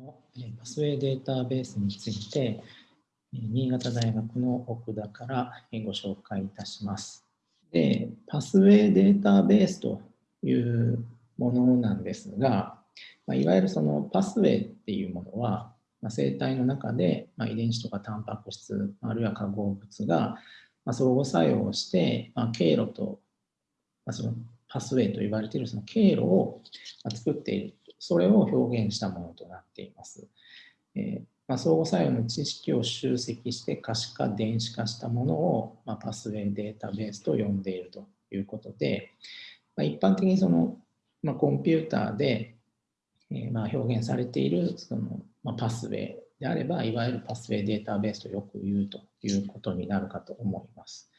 のパスウェイデータベースについて、新潟大学の奥田からご紹介いたします。で、パスウェイデータベースというものなんですが、まいわゆるそのパスウェイっていうものは、ま生体の中で、ま遺伝子とかタンパク質、あるいは化合物が、ま相互作用をして、ま経路と、まそのパスウェイと言われているその経路を作っているそれを表現したものとなっています。えー、まあ、相互作用の知識を集積して可視化、電子化したものを、まあ、パスウェイデータベースと呼んでいるということで、まあ、一般的にその、まコンピューターで、えー、ま表現されているその、まパスウェイであれば、いわゆるパスウェイデータベースとよく言うということになるかと思います。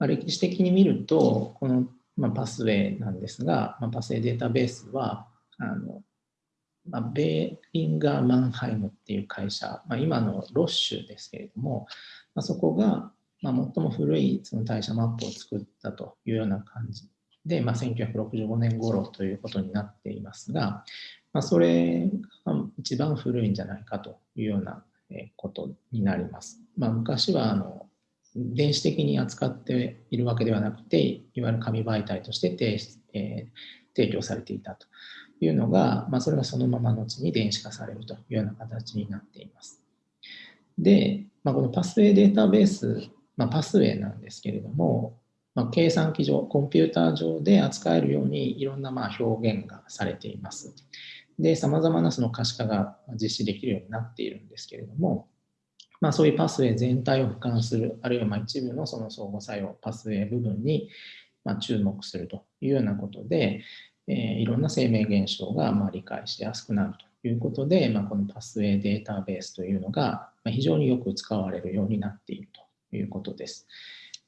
ま歴史的に見ると、この、まパスウェイなんですが、まパスウェイデータベースは、あのまあ、ベーリンガー・マンハイムっていう会社、まあ、今のロッシュですけれども、まあ、そこが、まあ、最も古いその代謝マップを作ったというような感じで、まあ、1965年頃ということになっていますが、まあ、それが一番古いんじゃないかというようなことになります。まあ、昔はあの電子的に扱っているわけではなくて、いわゆる紙媒体として提,、えー、提供されていたというのが、まあ、それがそのまま後に電子化されるというような形になっています。で、まあ、このパスウェイデータベース、まあ、パスウェイなんですけれども、まあ、計算機上、コンピューター上で扱えるようにいろんなまあ表現がされています。で、さまざまなその可視化が実施できるようになっているんですけれども、まあ、そういうパスウェイ全体を俯瞰する、あるいはま一部のその相互作用、パスウェイ部分にま注目するというようなことで、え、いろんな生命現象がまあ理解しやすくなるということで、まあ、このパスウェイデータベースというのが非常によく使われるようになっているということです。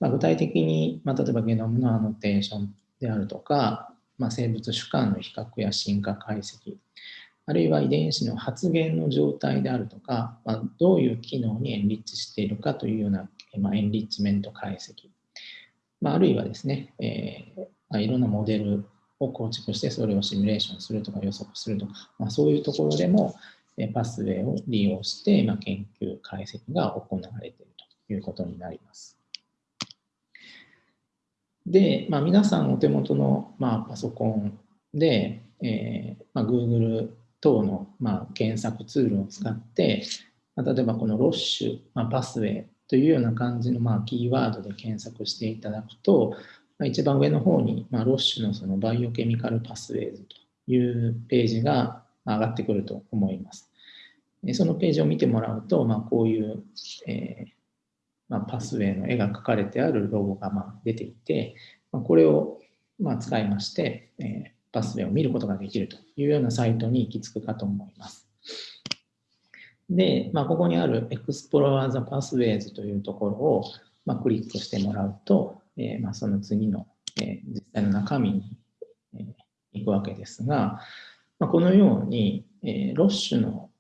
まあ、具体的に、まあ、例えばゲノムのアノテーションであるとか、まあ、生物主観の比較や進化解析、あるいは遺伝子の発現の状態であるとか、まあ、どういう機能にエンリッチしているかというような、まあ、エンリッチメント解析、まあ、あるいはですね、えーま、いろんなモデルを構築してそれをシミュレーションするとか予測するとか、まあ、そういうところでもパスウェイを利用して、まあ、研究解析が行われているということになります。で、まあ、皆さんお手元の、まあ、パソコンで、えーまあ、Google 等の、まあ、検索ツールを使って、まあ、例えばこの Roche、まあ、パスウェイというような感じの、まあ、キーワードで検索していただくと、一番上の方に、まあ、 Roche のその Biochemical Pathways というページが上がってくると思います。そのページを見てもらうと、まあ、こういう、えーまあ、パスウェイの絵が描かれてあるロゴがま出ていて、ま、これをま使いまして、えー、パスウェイを見ることができるというようなサイトに行き着くかと思います。で、まあ、ここにある Explore the Pathways というところを、ま、クリックしてもらうと、えー、まあ、その次の、えー、実際の中身に、えー、行くわけですが、まあ、このように、えロッシュの、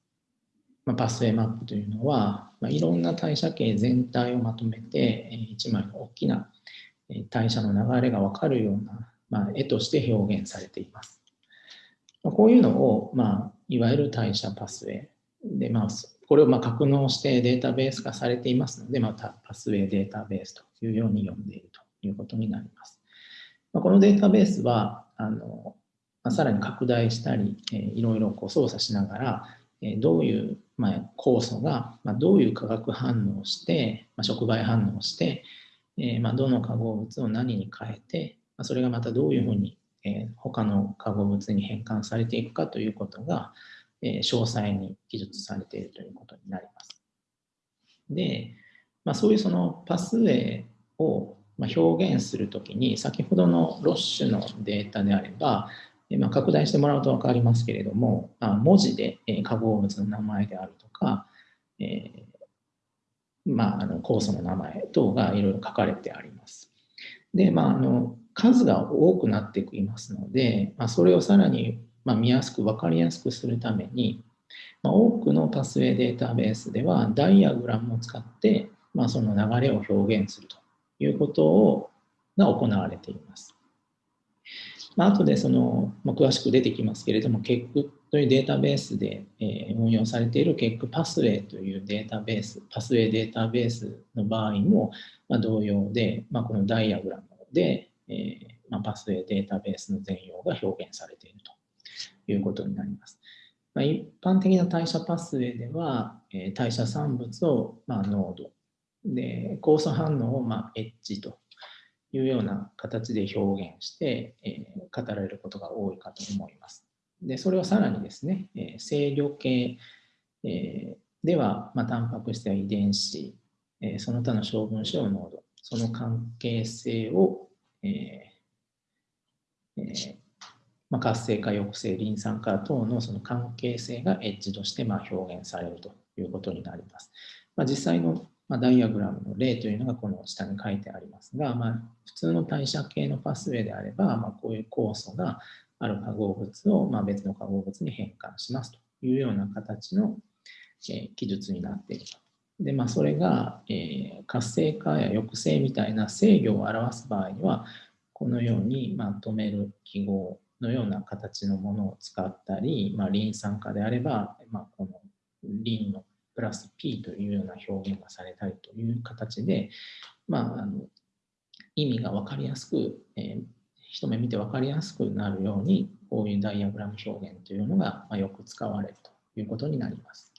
まあパスウェイマップというのは、まいろんな代謝系全体をまとめて、え1枚の大きな代謝の流れが分かるような、ま絵として表現されています。まこういうのを、まあ、いわゆる代謝パスウェイで、まあ、これをまあ格納してデータベース化されていますので、またパスウェイデータベースというように呼んでいるということになります。まこのデータベースは、あのまさらに拡大したり、えいろいろこう操作しながら、えどういう、まあ、酵素が、まどういう化学反応をして、ま触媒反応をして、えまどの化合物を何に変えて、まそれがまたどういうふうに、え他の化合物に変換されていくかということが、え詳細に記述されているということになります。で、まあ、そういうそのパスウェイをま表現するときに、先ほどのロッシュのデータであれば、まあ、拡大してもらうと分かりますけれども、まあ、文字で化合物の名前であるとか、えー、まあ、あの酵素の名前等がいろいろ書かれてあります。で、まあ、あの数が多くなっていきますので、まあ、それをさらにま見やすく分かりやすくするために、ま多くのパスウェイデータベースではダイアグラムを使って、まあ、その流れを表現するということをが行われています。まあ後でその、まあ、詳しく出てきますけれども、結クというデータベースで、え、運用されている結クパスウェイというデータベース、パスウェイデータベースの場合も、ま、同様で、まあ、このダイアグラムで、えまあ、パスウェイデータベースの全容が表現されているということになります。ま、一般的な代謝パスウェイでは、え、代謝産物を、ま、濃度で酵素反応を、まあ、エッジというような形で表現して、えー、語られることが多いかと思います。でそれをさらにですね、えー、制御系、えー、では、まあ、タンパク質や遺伝子、えー、その他の小分子の濃度、その関係性を、えーえーまあ、活性化抑制リン酸化等のその関係性がエッジとしてまあ表現されるということになります。まあ、実際のまあ、ダイアグラムの例というのがこの下に書いてありますが、まあ、普通の代謝系のパスウェイであれば、まあ、こういう酵素がある化合物をまあ別の化合物に変換しますというような形の、え、記述になっていると。で、まあ、それが、えー、活性化や抑制みたいな制御を表す場合には、このように、まあ、止める記号のような形のものを使ったり、まあ、リン酸化であれば、まあ、このリンのプラス P というような表現がされたりという形で、まあ、あの意味が分かりやすく、えー、一目見て分かりやすくなるように、こういうダイアグラム表現というのが、ま、よく使われるということになります。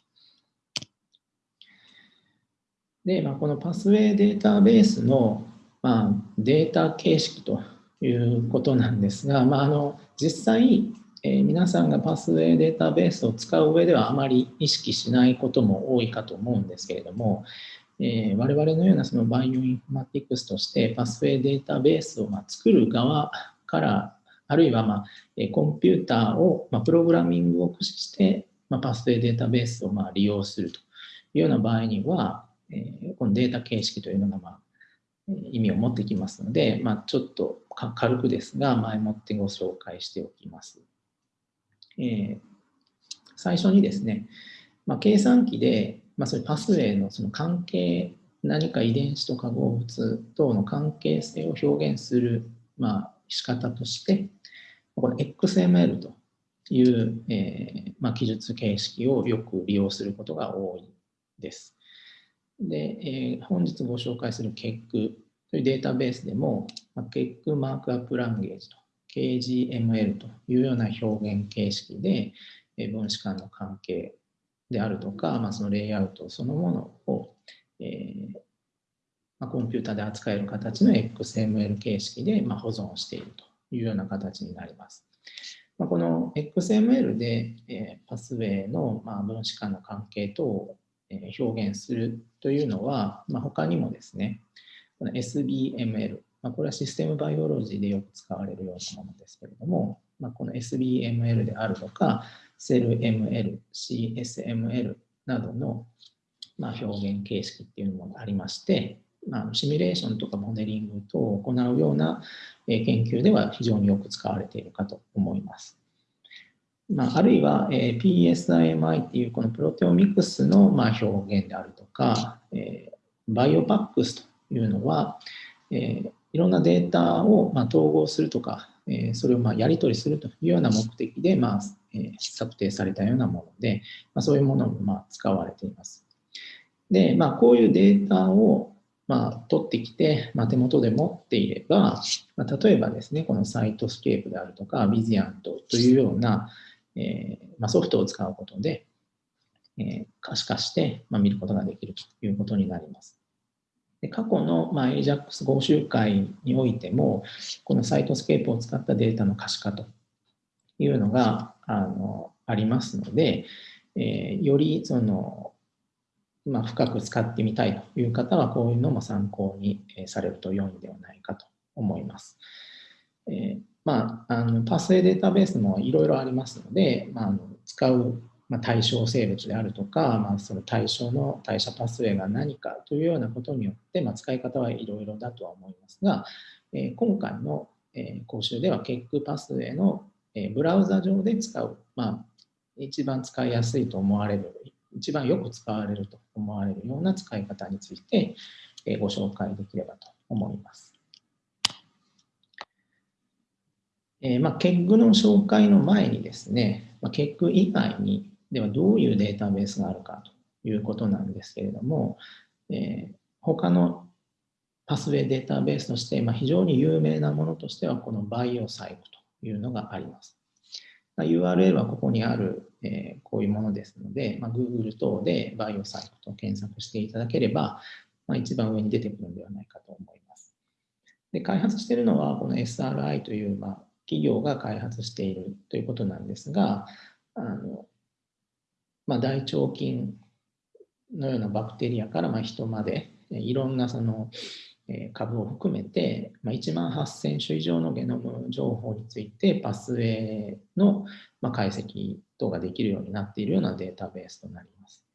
で、まあ、このパスウェイデータベースの、まあ、データ形式ということなんですが、まあ、あの実際、え、皆さんがパスウェイデータベースを使う上ではあまり意識しないことも多いかと思うんですけれども、え、我々のようなそのバイオインフォマティクスとしてパスウェイデータベースをま作る側からあるいはまコンピューターをまプログラミングを駆使してまパスウェイデータベースをま利用するというような場合には、えこのデータ形式というのがま意味を持ってきますので、ま、ちょっと軽くですが前もってご紹介しておきます。えー、最初にですね、まあ、計算機で、まあ、そういうパスウェイのその関係、何か遺伝子と化合物等の関係性を表現する、まあ、仕方として、この XML という、えーまあ、記述形式をよく利用することが多いです。で、えー、本日ご紹介する KEC というデータベースでも、まあ、KEC マークアップランゲージと KGML というような表現形式で、分子間の関係であるとか、まあ、そのレイアウトそのものを、えーまあ、コンピューターで扱える形の XML 形式で、まあ、保存しているというような形になります。まあ、この XML で、えー、パスウェイの、まあ、分子間の関係等を、えー、表現するというのは、まあ、他にもですね、この SBML、まあ、これはシステムバイオロジーでよく使われるようなものですけれども、まあ、この SBML であるとか、SELML、CSML などの、まあ、表現形式っていうのもありまして、まあ、シミュレーションとかモデリング等を行うような研究では非常によく使われているかと思います。まあ、あるいは、えー、PSIMI っていうこのプロテオミクスの、まあ、表現であるとか、えー、 BioPAX というのは、えー、いろんなデータをま統合するとか、えそれをまやり取りするというような目的で、まえ策定されたようなもので、まそういうものもま使われています。で、まあ、こういうデータをま、取ってきて、ま、手元で持っていれば、ま、例えばですね、この Cytoscape であるとか、 VisANT というような、え、ま、ソフトを使うことで、え、可視化して、ま、見ることができるということになります。で過去の、まあ、AJAX 講習会においても、この Cytoscape を使ったデータの可視化というのがあのありますので、えー、よりその、まあ、深く使ってみたいという方は、こういうのも参考にされると良いのではないかと思います。えー、まあ、あのパスウェイデータベースもいろいろありますので、まあ、あの使うまあ、対象生物であるとか、まあ、その対象の代謝パスウェイが何かというようなことによって、まあ、使い方はいろいろだとは思いますが、えー、今回の、えー、講習では結クパスウェイの、えー、ブラウザ上で使う、まあ、一番使いやすいと思われる一番よく使われると思われるような使い方について、えー、ご紹介できればと思います。えー、まあ、ケッグの紹介の前にですね、まあ、ケッグ以外にではどういうデータベースがあるかということなんですけれども、えー、他のパスウェイデータベースとして、まあ、非常に有名なものとしてはこのバイオサイクというのがあります。URL はここにある、えー、こういうものですので、まあ、Google 等でバイオサイクと検索していただければ、まあ、一番上に出てくるんではないかと思います。で開発しているのは、この SRI という、まあ、企業が開発しているということなんですが、あのまあ、大腸菌のようなバクテリアからま人まで、いろんなその株を含めて、ま1万8000種以上のゲノム情報についてパスウェイのま解析等ができるようになっているようなデータベースとなります。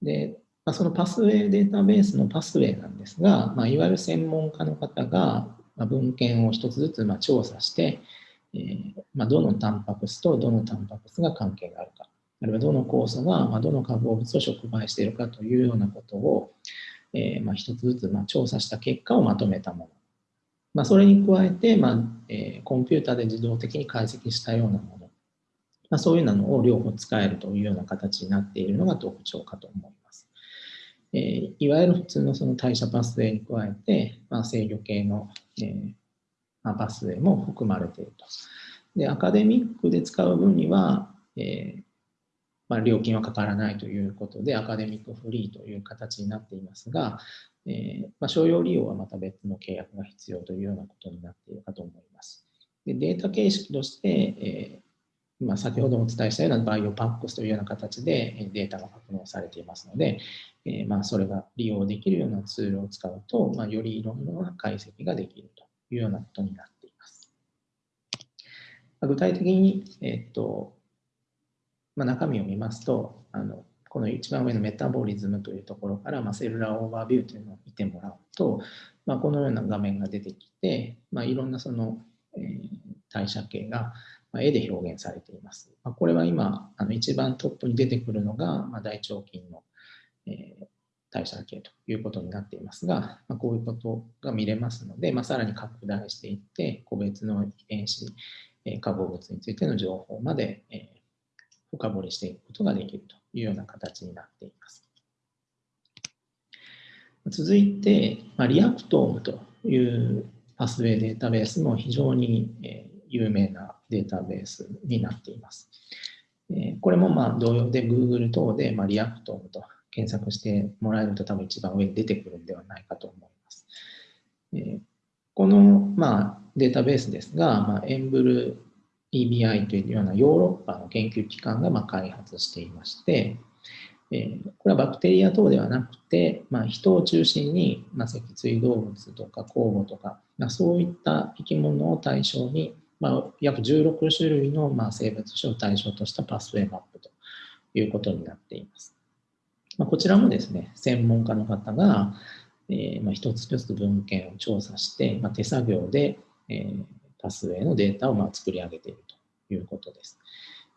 で、まあそのパスウェイデータベースのパスウェイなんですが、まあ、いわゆる専門家の方が文献を一つずつま調査して、えー、まあどのタンパク質とどのタンパク質が関係があるか、あるいはどの酵素がどの化合物を触媒しているかというようなことを、えー、まあ、一つずつま調査した結果をまとめたもの。まあ、それに加えて、まあえー、コンピューターで自動的に解析したようなもの、まあ、そういうのを両方使えるというような形になっているのが特徴かと思います。えー、いわゆる普通のその代謝パスウェイに加えて、まあ、制御系の、えーまあ、パスウェイも含まれていると。でアカデミックで使う分には、えー、まあ、料金はかからないということで、アカデミックフリーという形になっていますが、えー、まあ、商用利用はまた別の契約が必要というようなことになっているかと思います。でデータ形式として、えー、まあ、先ほどもお伝えしたような BioPAX というような形でデータが格納されていますので、えー、まあ、それが利用できるようなツールを使うと、まあ、よりいろんな解析ができるというようなことになっています。具体的に、えっとまあ、中身を見ますとあのこの一番上の Metabolism というところから、まあ、 Cellular Overview というのを見てもらうと、まあ、このような画面が出てきて、まあ、いろんなその、えー、代謝系が絵で表現されています。まあ、これは今あの一番トップに出てくるのが、まあ、大腸菌の、えー、代謝系ということになっていますが、まあ、こういうことが見れますので、まあ、さらに拡大していって個別の遺伝子、化合物についての情報まで、えー深掘りしていくことができるというような形になっています。続いて、まあ、 Reactome というパスウェイデータベースも非常に、有名なデータベースになっています。これもまあ同様で Google 等で、まあ、 Reactome と検索してもらえると多分一番上に出てくるんではないかと思います。この、まあ、データベースですが、まあ、 EMBL EBI というようなヨーロッパの研究機関がま開発していまして、えこれはバクテリア等ではなくて、まあ、人を中心に、まあ、脊椎動物とか酵母とか、まあ、そういった生き物を対象に、まあ、約16種類のまあ生物種を対象としたパスウェイマップということになっています。まあ、こちらもですね、専門家の方が、えー、まあ一つ一つ文献を調査して、まあ、手作業で、えー、パスウェイのデータをま作り上げているということです。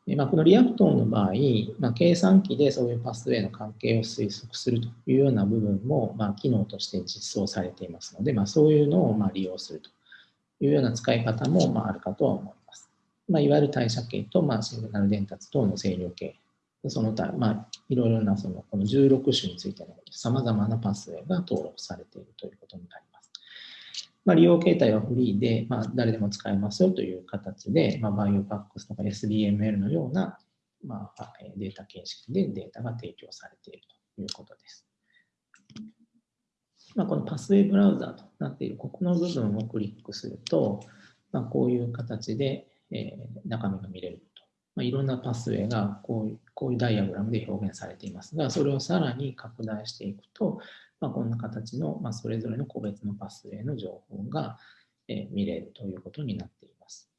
まあ、この Reactome の場合、まあ、計算機でそういうパスウェイの関係を推測するというような部分も、まあ、機能として実装されていますので、ま、そういうのをま利用するというような使い方もまあるかとは思います。ま、いわゆる代謝系とまあシグナル伝達等の制御系、その他、まあ、いろいろなそのこの16種についてのさまざまなパスウェイが登録されているということになります。まあ、利用形態はフリーで、まあ、誰でも使えますよという形で、まあ、 BioPAX とか SBML のような、まあ、データ形式でデータが提供されているということです。まあ、この Pathway Browser となっているここの部分をクリックすると、まあ、こういう形で、えー、中身が見れる。まあ、いろんなパスウェイがこういうこういうダイアグラムで表現されていますが、それをさらに拡大していくと、まあ、こんな形の、まあ、それぞれの個別のパスウェイの情報が、え、見れるということになっています。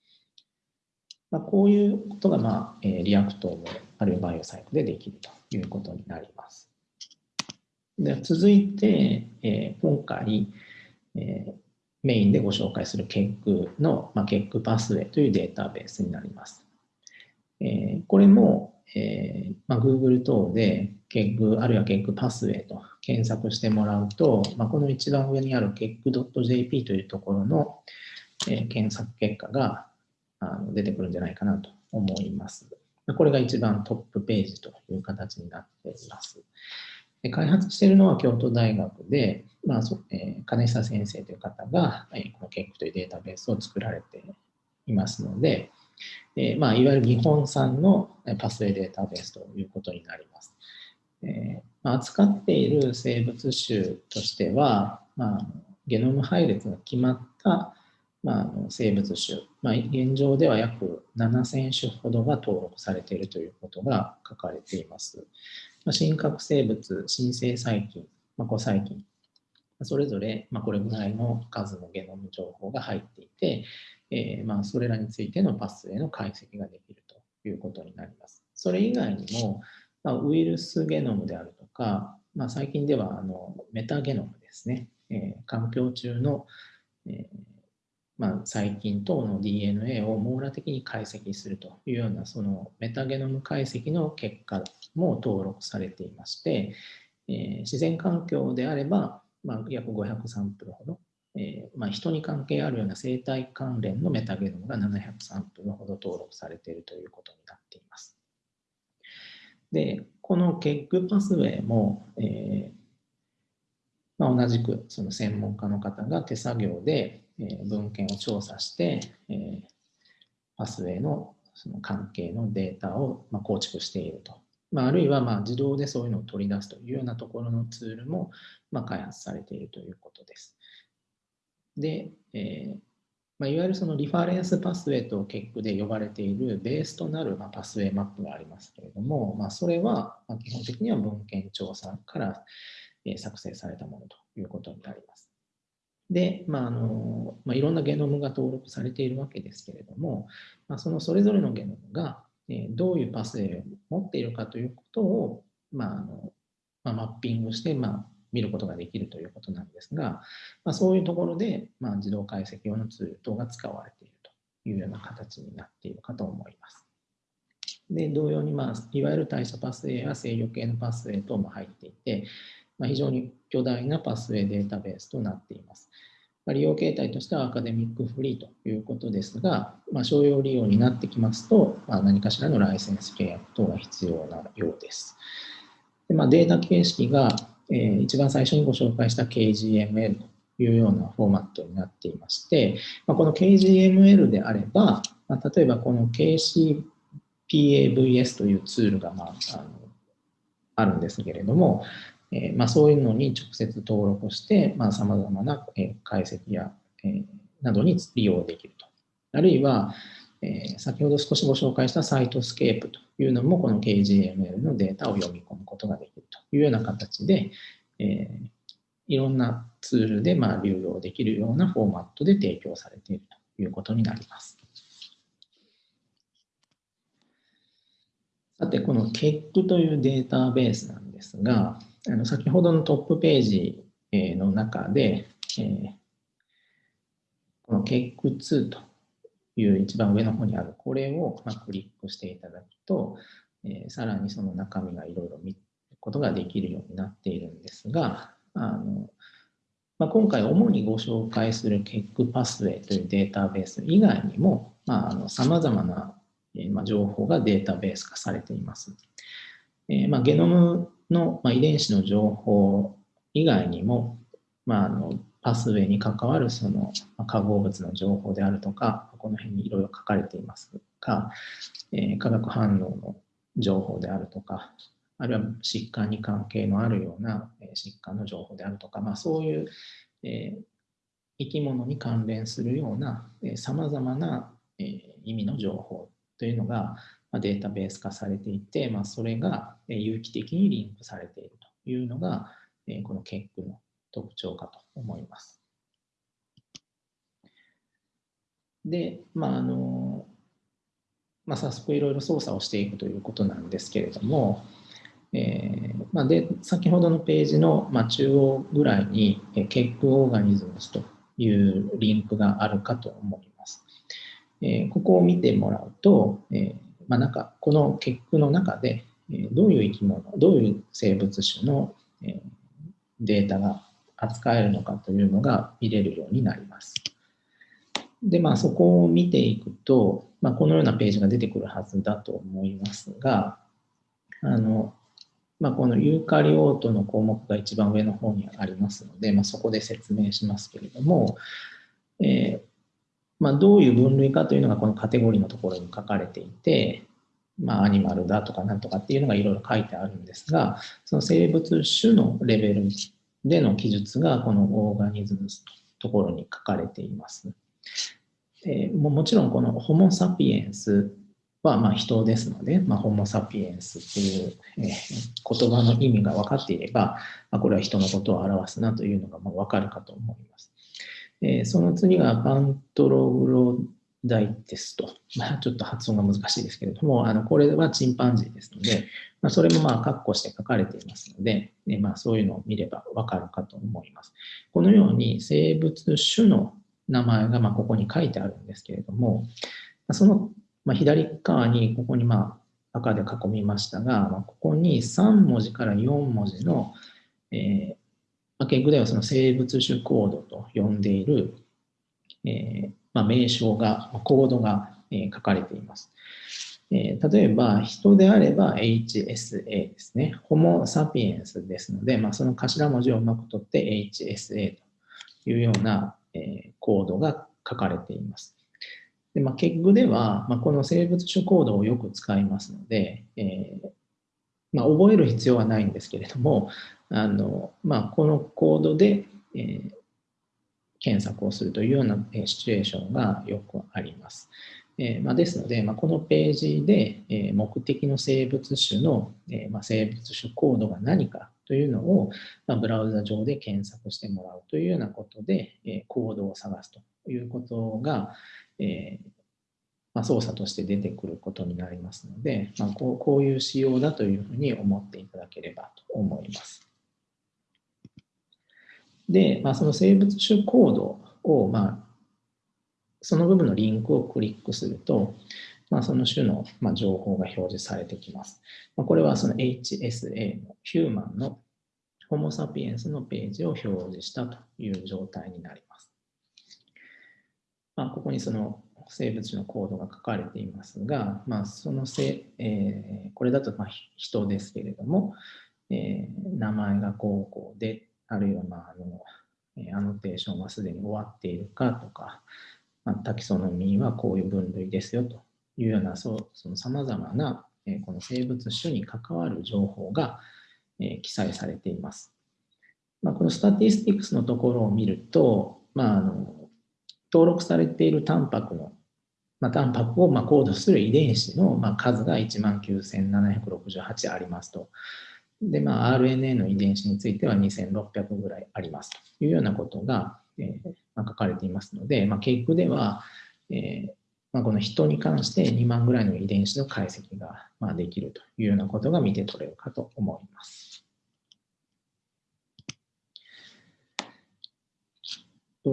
まあ、こういうことが、まあえー、 Reactome あるいは BioCyc でできるということになります。で続いて、えー、今回、えー、メインでご紹介する KEGG の、まあ、KEG パスウェイというデータベースになります。えー、これも、えーまあ、Google 等で KEG あるいは KEG パスウェイと検索してもらうと、まあ、この一番上にある kegg.jp というところの、えー、検索結果が、あの出てくるんじゃないかなと思います。これが一番トップページという形になっています。で開発しているのは京都大学で、まあそえー、金久先生という方が、えー、この結句というデータベースを作られていますので、えーまあ、いわゆる日本産のパスウェイデータベースということになります。えまあ、扱っている生物種としては、まあ、ゲノム配列が決まった、まあ、生物種、まあ、現状では約7000種ほどが登録されているということが書かれています。真核生物、新生細菌、まあ、古細菌、それぞれ、まあ、これぐらいの数のゲノム情報が入っていて、えー、まあそれらについてのパスへの解析ができるということになります。それ以外にも、まあ、ウイルスゲノムであるとか、まあ、最近ではあのメタゲノムですね、えー、環境中の、えーまあ、細菌等の DNA を網羅的に解析するというようなそのメタゲノム解析の結果も登録されていまして、えー、自然環境であれば、まあ、約500サンプルほどえー、まあ、人に関係あるような生態関連のメタゲノムが700サンプルほど登録されているということになっています。で、このケッグパスウェイも、えー、まあ、同じくその専門家の方が手作業で、えー、文献を調査して、えパスウェイのその関係のデータをまあ構築していると。まあ、あるいはま自動でそういうのを取り出すというようなところのツールもま開発されているということです。で、えーまあ、いわゆるそのリファレンスパスウェイと結句で呼ばれているベースとなる、まあ、パスウェイマップがありますけれども、まあ、それは、ま、基本的には文献調査から、作成されたものということになります。で、まああのまあ、いろんなゲノムが登録されているわけですけれども、まあ、そのそれぞれのゲノムが、え、どういうパスウェイを持っているかということを、まああのま、マッピングして、ま、見ることができるということなんですが、ま、そういうところで、まあ、自動解析用のツール等が使われているというような形になっているかと思います。で同様に、まあ、いわゆる代謝パスウェイや制御系のパスウェイ等も入っていて、まあ、非常に巨大なパスウェイデータベースとなっています。ま、利用形態としてはアカデミックフリーということですが、まあ、商用利用になってきますと、まあ、何かしらのライセンス契約等が必要なようです。でまあ、データ形式がえー、一番最初にご紹介した KGML というようなフォーマットになっていまして、まあ、この KGML であれば、まあ、例えばこの KCPAVS というツールが、まあ、あのあるんですけれども、えーまあ、そういうのに直接登録してさまざ、まな、え解析や、えー、などに利用できると。あるいは、えー、先ほど少しご紹介した Cytoscape というのもこの KGML のデータを読み込むことができるというような形で、えー、いろんなツールでまあ流用できるようなフォーマットで提供されているということになります。さて、この KEC というデータベースなんですが、あの先ほどのトップページの中で、えー、この KEC2 という一番上の方にあるこれをまクリックしていただくと、えー、さらにその中身がいろいろ見ることができるようになっているんですが、あのまあ、今回主にご紹介する KEC パスウェイというデータベース以外にも、さまざ、まな、えー、ま、情報がデータベース化されています。えー、まあ、ゲノムの、まあ、遺伝子の情報以外にも、まあ、あのパスウェイに関わるその化合物の情報であるとか、この辺にいろいろ書かれていますが、えー、化学反応の情報であるとか、あるいは疾患に関係のあるような疾患の情報であるとか、まあ、そういう、えー、生き物に関連するようなさまざまな、えー、意味の情報というのが、データベース化されていて、まあ、それが有機的にリンクされているというのが、この結句の特徴かと思います。で、まああのまあ、早速いろいろ操作をしていくということなんですけれども、えーまあ、で先ほどのページの、まあ、中央ぐらいに、えー、ケックオーガニズムというリンクがあるかと思います。えー、ここを見てもらうと、えーまあ、なんかこのケックの中で、どういう生き物、どういう生物種の、データが扱えるのかというのが見れるようになります。で、まあ、そこを見ていくと、まあ、このようなページが出てくるはずだと思いますが、あの、まあ、このユーカリオートの項目が一番上の方にありますので、まあ、そこで説明しますけれども、えー、まあ、どういう分類かというのがこのカテゴリーのところに書かれていて、まあ、アニマルだとかなんとかっていうのがいろいろ書いてあるんですが、その生物種のレベルでの記述がこのオーガニズムのところに書かれています。えー、ももちろんこのホモ・サピエンスはま人ですので、まあ、ホモ・サピエンスっていう、え、言葉の意味が分かっていれば、まあ、これは人のことを表すなというのがまあ分かるかと思います。えー、その次がパントログロダイテスト。まあ、ちょっと発音が難しいですけれども、あのこれはチンパンジーですので、まあ、それもまあ括弧して書かれていますので、えまあ、そういうのを見ればわかるかと思います。このように生物種の名前がまここに書いてあるんですけれども、そのま左側にここにまあ赤で囲みましたが、ここに3文字から4文字の、えー、ケグではその生物種コードと呼んでいる、えーまあ、名称が、コードが、えー、書かれています。えー、例えば、人であれば HSA ですね。ホモ・サピエンスですので、まあ、その頭文字をうまく取って HSA というような、えー、コードが書かれています。でまあ、ケッグでは、まあ、この生物種コードをよく使いますので、えーまあ、覚える必要はないんですけれども、あのまあ、このコードで、えー、検索をするというようなシチュエーションがよくあります。えーまあ、ですので、まあ、このページで、えー、目的の生物種の、えーまあ、生物種コードが何かというのを、まあ、ブラウザ上で検索してもらうというようなことで、えー、コードを探すということが、えーまあ、操作として出てくることになりますので、まあ、こうこういう仕様だというふうに思っていただければと思います。で、まあ、その生物種コードを、まあ、その部分のリンクをクリックすると、まあ、その種の、まあ、情報が表示されてきます。まあ、これはその HSA のヒューマンのホモ・サピエンスのページを表示したという状態になります。まあ、ここにその生物種のコードが書かれていますが、まあ、そのせ、えー、これだとまあ人ですけれども、えー、名前がこうこうであるいは、まあ、あの、アノテーションはすでに終わっているかとか、まあ、 taxonomy はこういう分類ですよというような、そうその様々な、えこの生物種に関わる情報が、え記載されています。まあ、この Statistics のところを見ると、まあ、あの登録されているタンパクの、まあ、タンパクをまあコードする遺伝子のまあ数が19,768ありますと。で、まあ、RNA の遺伝子については2600ぐらいありますというようなことが、えー、まあ、書かれていますので、まあ、結局では、えー、まあ、この人に関して2万ぐらいの遺伝子の解析が、まあ、できるというようなことが見て取れるかと思います。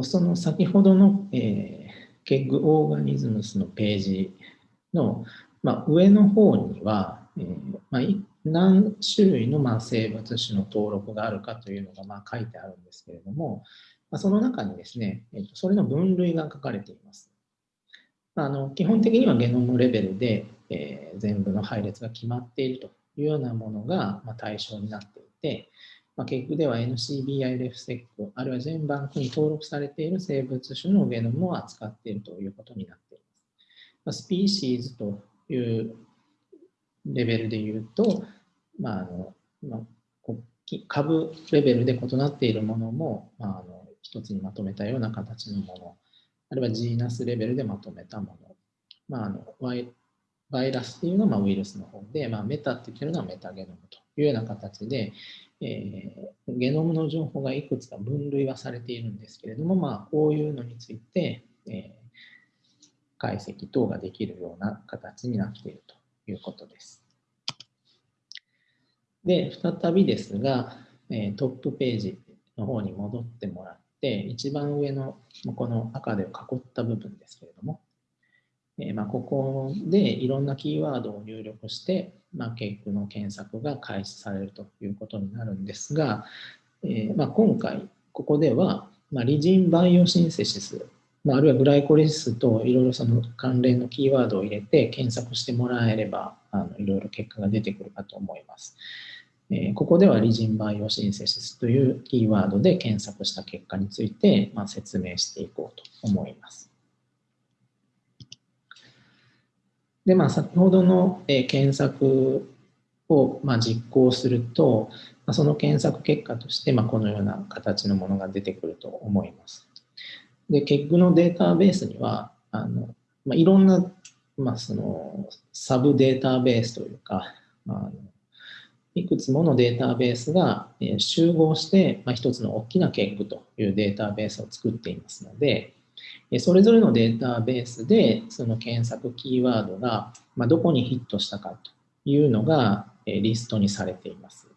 その先ほどの、えー、ケッグオーガニズムスのページの、まあ、上の方には、えーまあ、何種類のまあ生物種の登録があるかというのがまあ書いてあるんですけれども、まあ、その中にですね、えとそれの分類が書かれています。あの基本的にはゲノムレベルで、えー、全部の配列が決まっているというようなものが、まあ、対象になっていて、まあ、結局では NCBIRFSEC あるいは全バンクに登録されている生物種のゲノムを扱っているということになっています。まスピーシーズというレベルで言うと、まああのまあ、株レベルで異なっているものも、まあ、あの一つにまとめたような形のもの、あるいはジーナスレベルでまとめたもの、まあ、あのワイバイラスっていうのはまウイルスの方で、まあ、メタって言ってるのはメタゲノムというような形で、えー、ゲノムの情報がいくつか分類はされているんですけれども、まあ、こういうのについて、えー、解析等ができるような形になっているということです。で、再びですが、えトップページの方に戻ってもらって、一番上のこの赤で囲った部分ですけれども、えまあ、ここでいろんなキーワードを入力して、まあ、ケークの検索が開始されるということになるんですが、えまあ、今回ここでは、まあ、リジンバイオシンセシスまあ、あるいはグライコリスといろいろその関連のキーワードを入れて検索してもらえればあのいろいろ結果が出てくるかと思います。え、ここではリジンバイオシンセシスというキーワードで検索した結果について、まあ、説明していこうと思います。で、まあ、先ほどの、え、検索を、まあ、実行すると、まあ、その検索結果として、まあ、このような形のものが出てくると思います。で、結局のデータベースには、あのまあ、いろんな、まあ、そのサブデータベースというか、まあ、いくつものデータベースが集合して、まあ、一つの大きな結句というデータベースを作っていますので、それぞれのデータベースでその検索キーワードがどこにヒットしたかというのがリストにされています。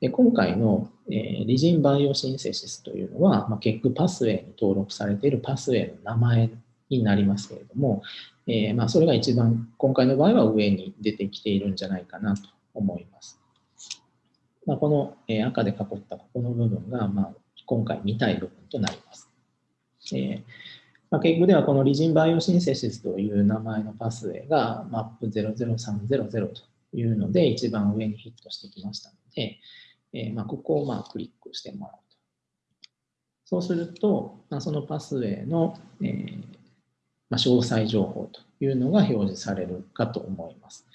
で今回の、え、リジンバイオシンセシスというのは、まあ、結局パスウェイに登録されているパスウェイの名前になりますけれども、えー、まあ、それが一番今回の場合は上に出てきているんじゃないかなと思います。まあ、この、え赤で囲ったここの部分が、まあ、今回見たい部分となります。えーまあ、結局ではこのリジンバイオシンセシスという名前のパスウェイが MAP00300 というので一番上にヒットしてきましたので、えー、まあ、ここをまあクリックしてもらうと。そうすると、まあ、そのパスウェイの、えー、ま、詳細情報というのが表示されるかと思います。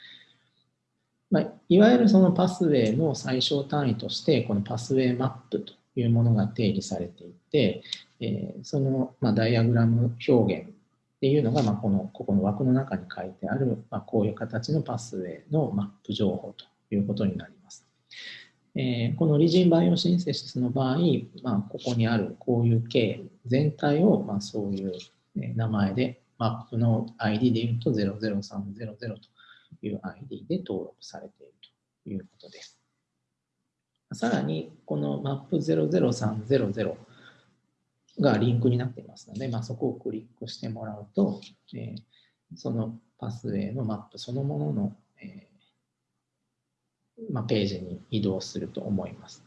まあ、いわゆるそのパスウェイの最小単位として、このパスウェイマップというものが定義されていて、えー、その、まあ、ダイアグラム表現っていうのが、ま、このここの枠の中に書いてある、まあ、こういう形のパスウェイのマップ情報ということになります。えー、このリジンバイオシンセシスの場合、まあ、ここにあるこういう系全体を、まあ、そういう名前で、マップの ID で言うと00300という ID で登録されているということです。さらに、このマップ00300がリンクになっていますので、まあ、そこをクリックしてもらうと、えー、そのパスウェイのマップそのものの、えまあ、ページに移動すると思います。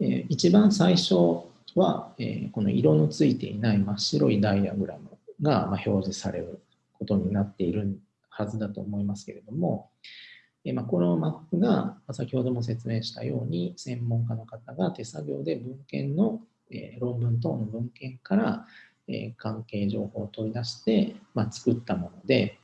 え一番最初は、えこの色のついていない真っ白いダイアグラムが、ま表示されることになっているはずだと思いますけれども、えまこのマップが先ほども説明したように専門家の方が手作業で文献の、え論文等の文献から、え関係情報を取り出して、ま作ったもので、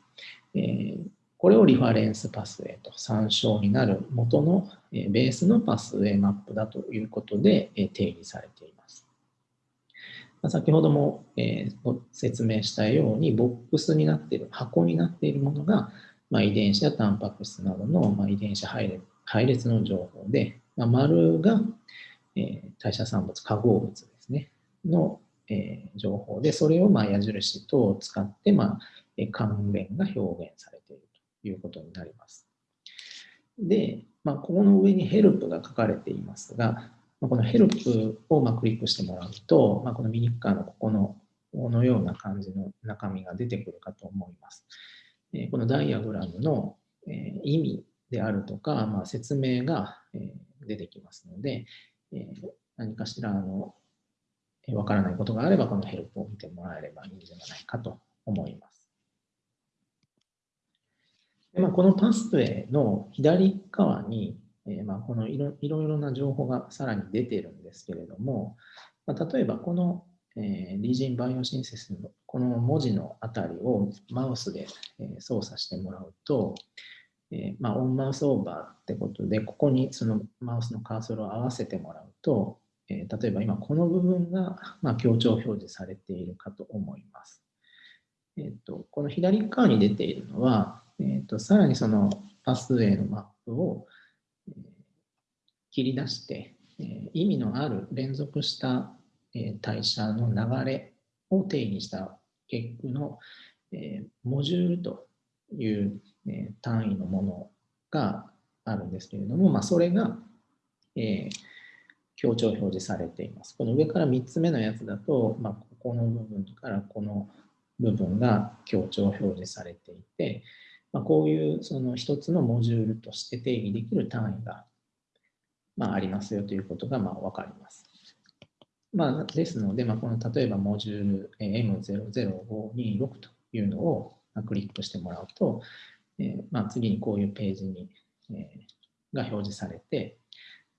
えこれをリファレンスパスウェイと参照になる元のベースのパスウェイマップだということで定義されています。先ほどもえ説明したようにボックスになっている箱になっているものが、ま遺伝子やタンパク質などの、ま遺伝子配列配列の情報で、ま丸が、え代謝産物化合物ですねの、え情報でそれをま矢印等を使って、ま関連が表現されているということになります。で、まあ、ここの上にヘルプが書かれていますが、このヘルプをまクリックしてもらうと、まあ、このミニカーのここのこのような感じの中身が出てくるかと思います。このダイアグラムの、意味であるとか、まあ、説明が、出てきますので、何かしらあのわからないことがあれば、このヘルプを見てもらえればいいんじゃないかと思います。まあ、このパスウェイの左側に、えー、まあ、このいろいろな情報がさらに出てるんですけれども、まあ、例えばこの、えー、リージンバイオシンセスのこの文字のあたりをマウスで、え操作してもらうと、え、まあ、オンマウスオーバーってことで、ここにそのマウスのカーソルを合わせてもらうと、え例えば今この部分が、ま強調表示されているかと思います。えーとこの左側に出ているのは、えーと、さらにそのパスウェイのマップを、切り出して、え、意味のある連続した、え、代謝の流れを定義した結句の、えモジュールという、え単位のものがあるんですけれども、まあ、それが、え強調表示されています。この上から3つ目のやつだと、まあ、ここの部分からこの部分が強調表示されていて、まあ、こういうその一つのモジュールとして定義できる単位が、まあ、ありますよということがまあ分かります。まあ、ですので、まあ、この例えばモジュール M00526 というのをクリックしてもらうと、えーまあ、次にこういうページに、えー、が表示されて、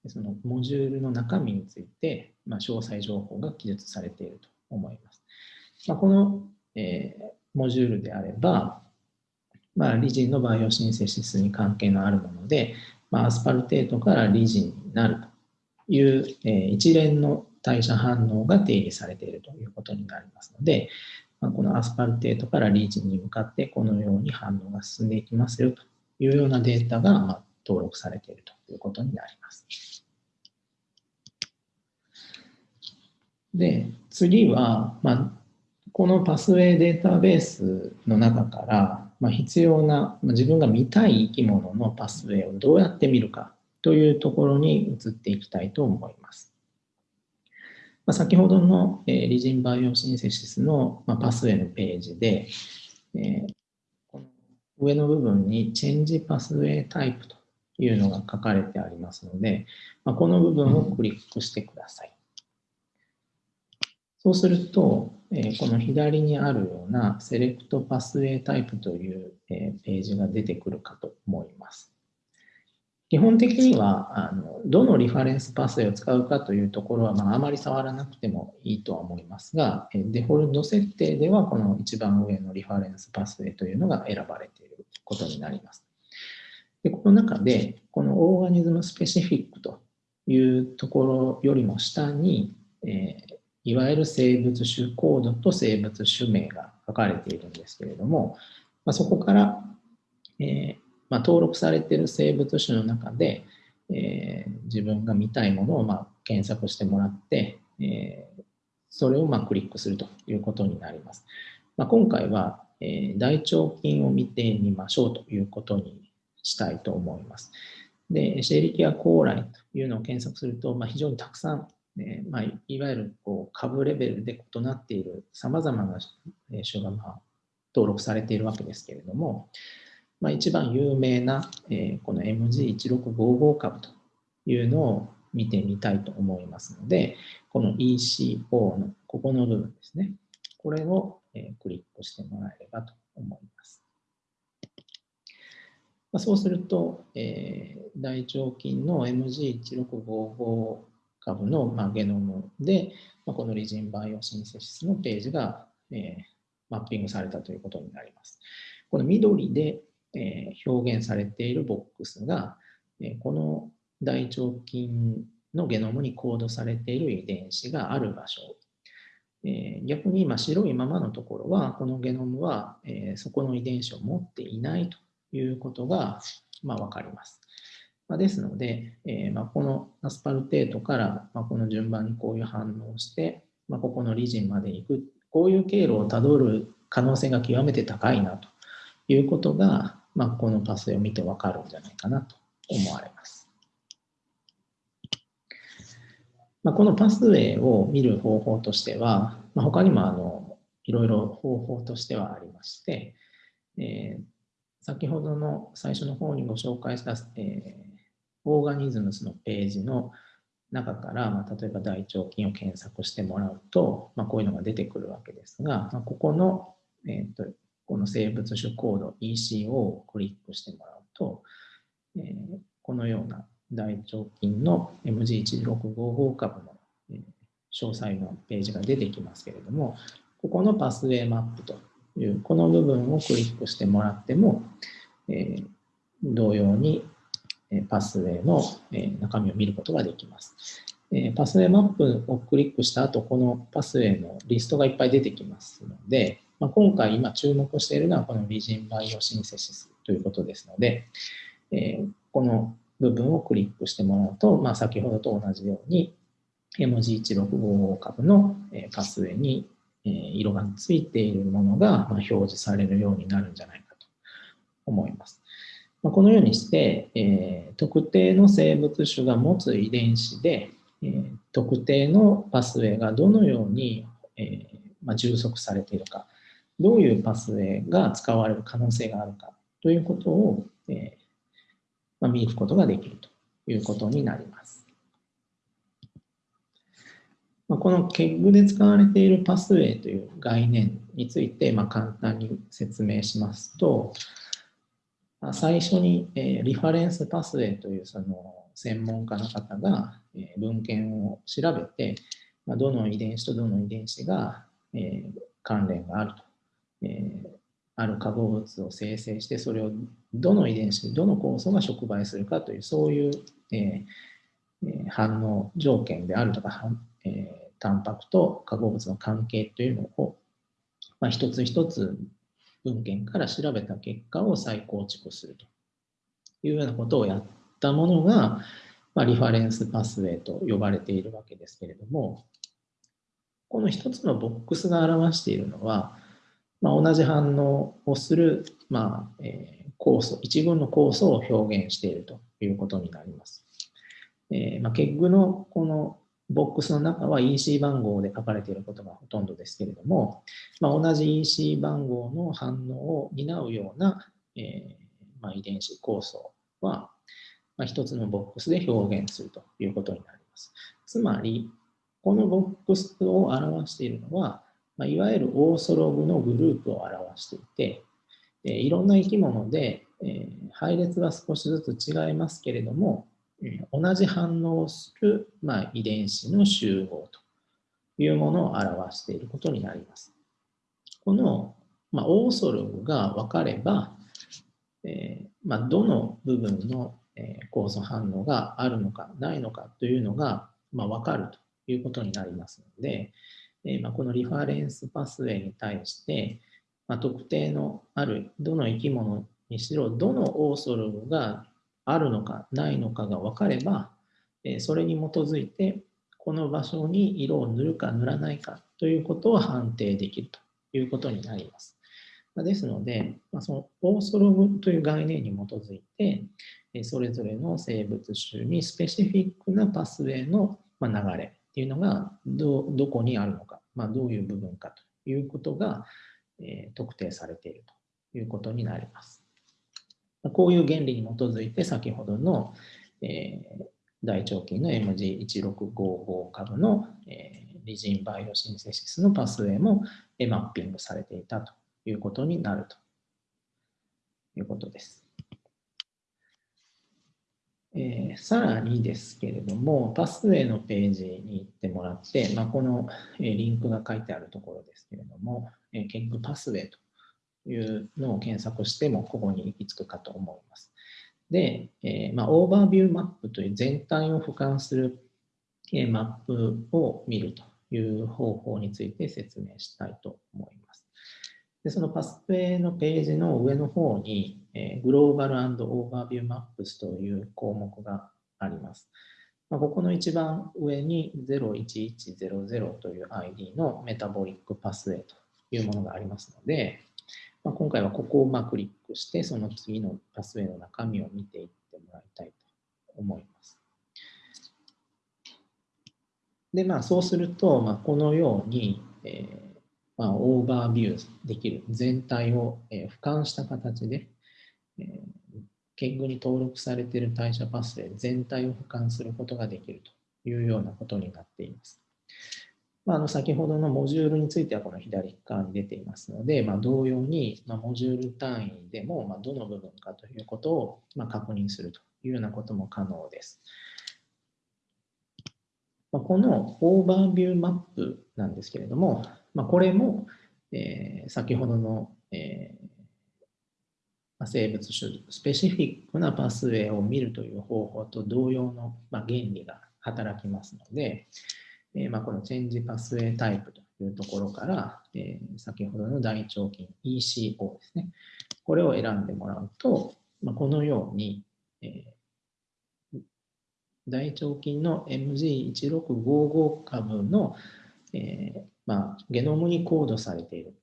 そのモジュールの中身について、まあ、詳細情報が記述されていると思います。まあ、この、えー、モジュールであれば、まあ、リジンの biosynthesis に関係のあるもので、まあ、 aspartate からリジンなるという、え、一連の代謝反応が定義されているということになりますので、まあ、このアスパルテートからリーチに向かってこのように反応が進んでいきますよというようなデータが、ま、登録されているということになります。で、次は、ま、このパスウェイデータベースの中から、ま、必要な、ま、自分が見たい生き物のパスウェイをどうやって見るかというところに移っていきたいと思います。まあ、先ほどの、えー、リジンバイオシンセシスの、まあ、パスウェイのページで、えー、この上の部分にチェンジパスウェイタイプというのが書かれてありますので、まあ、この部分をクリックしてください。そうすると、えこの左にあるようなセレクトパスウェイタイプという、えページが出てくるかと思います。基本的にはあのどのリファレンスパスウェイを使うかというところは、まあ、あまり触らなくてもいいとは思いますが、デフォルト設定ではこの一番上のリファレンスパスウェイというのが選ばれていることになります。でこの中で、このオーガニズムスペシフィックというところよりも下に、えーいわゆる生物種コードと生物種名が書かれているんですけれども、まあ、そこから、えー、まあ、登録されている生物種の中で、えー、自分が見たいものをまあ検索してもらって、えー、それをまあクリックするということになります。まあ、今回は、え大腸菌を見てみましょうということにしたいと思います。で、シェリキアコーライというのを検索すると、まあ、非常にたくさんえまあ、いわゆるこう株レベルで異なっているさまざまな種がまあ登録されているわけですけれども、まあ、一番有名な、えー、この MG1655 株というのを見てみたいと思いますので、この ECO のここの部分ですね。これを、えー、クリックしてもらえればと思います。まあ、そうすると、えー、大腸菌の MG1655 株の、まあ、ゲノムで、まあ、このリジンバイオシンセシスのページが、えー、マッピングされたということになります。この緑で、え、表現されているボックスが、え、この大腸菌のゲノムにコードされている遺伝子がある場所。え、逆に今白いままのところは、このゲノムは、え、そこの遺伝子を持っていないということが、まあ、分かります。ま、ですので、え、ま、このアスパルテートから、まこの順番にこういう反応をして、まここのリジンまで行く、こういう経路をたどる可能性が極めて高いなということが、まこのパスを見てわかるんじゃないかなと思われます。まこのパスウェイを見る方法としては、ま他にもあのいろいろ方法としてはありまして、えー、先ほどの最初の方にご紹介した、えーオーガニズムスのページの中から、まあ、例えば大腸菌を検索してもらうと、まあ、こういうのが出てくるわけですが、まあ、ここの、えーと、この生物種コード ECO をクリックしてもらうと、えー、このような大腸菌の MG1655 株の、え、詳細のページが出てきますけれども、ここのパスウェイマップという、この部分をクリックしてもらっても、えー、同様にパスウェイの中身を見ることができます。パスウェイマップをクリックした後、このパスウェイのリストがいっぱい出てきますので、まあ、今回今注目しているのはこのリジンバイオシンセシスということですので、えこの部分をクリックしてもらうと、まあ、先ほどと同じように MG1655 株のパスウェイに色がついているものが表示されるようになるんじゃないかと思います。このようにして、え、特定の生物種が持つ遺伝子で、え、特定のパスウェイがどのように、え、ま、充足されているか、どういうパスウェイが使われる可能性があるかということを、えまあ、見ることができるということになります。まあ、この KEG で使われているパスウェイという概念について、まあ、簡単に説明しますと、まあ、最初に、えー、リファレンスパスウェイというその専門家の方が、えー、文献を調べて、まあ、どの遺伝子とどの遺伝子が、えー、関連があると、えー、ある化合物を生成して、それをどの遺伝子、どの酵素が触媒するかという、そういう、えー、反応条件であるとか、えー、タンパクと化合物の関係というのを、まあ、一つ一つ文献から調べた結果を再構築するというようなことをやったものが、まあ、リファレンスパスウェイと呼ばれているわけですけれども、この一つのボックスが表しているのは、まあ、同じ反応をする、まあえー、酵素、一群の酵素を表現しているということになります。えーまあ、結具のこのボックスの中は EC 番号で書かれていることがほとんどですけれども、まあ、同じ EC 番号の反応を担うような、えーまあ、遺伝子構想は、まあ、一つのボックスで表現するということになります。つまり、このボックスを表しているのは、まあ、いわゆるオーソログのグループを表していて、え、いろんな生き物で、え、配列は少しずつ違いますけれども、同じ反応をする、まあ、遺伝子の集合というものを表していることになります。この、まあ、オーソログが分かれば、えー、まあ、どの部分の、え、酵素反応があるのかないのかというのが、まあ、分かるということになりますので、え、ま、このリファレンスパスウェイに対して、ま、特定のあるどの生き物にしろどのオーソログがあるのかないのかが分かれば、えそれに基づいてこの場所に色を塗るか塗らないかということを判定できるということになります。ですので、そのオーソログという概念に基づいて、それぞれの生物種にスペシフィックなパスウェイの流れっていうのがどどこにあるのか、まあ、どういう部分かということが、え特定されているということになります。こういう原理に基づいて先ほどの、えー、大腸菌の MG1655 株の、えー、リジンバイオシンセシスのパスウェイも、え、マッピングされていたということになるということです。えー、さらにですけれども、パスウェイのページに行ってもらって、まあ、この、えー、リンクが書いてあるところですけれども、えー、 KEGG パスウェイというのを検索してもここに行き着くかと思います。で、えー、まあ、 overview map という全体を俯瞰する、え、マップを見るという方法について説明したいと思います。でそのパスウェイのページの上の方に、えー、 Global overview maps という項目があります。まあ、ここの一番上に01100という ID のメタボリックパスウェイというものがありますので、まあ、今回はここをまクリックして、その次のパスウェイの中身を見ていってもらいたいと思います。で、まあ、そうすると、まあ、このように、えーまあ、オーバービューできる全体を、えー、俯瞰した形で、えー、 KEGG に登録されている代謝パスウェイ全体を俯瞰することができるというようなことになっています。まあ、あの先ほどのモジュールについてはこの左側に出ていますので、まあ、同様に、まモジュール単位でも、まどの部分かということを、ま確認するというようなことも可能です。まこの overview map なんですけれども、まこれも、えー、先ほどの、えー、生物種、スペシフィックなパスウェイを見るという方法と同様の、ま原理が働きますので、えまあ、このチェンジパスウェイタイプというところから、えー、先ほどの大腸菌 ECO ですね。これを選んでもらうと、まあ、このように、えー、大腸菌の MG1655 株の、えーまあ、ゲノムにコードされている、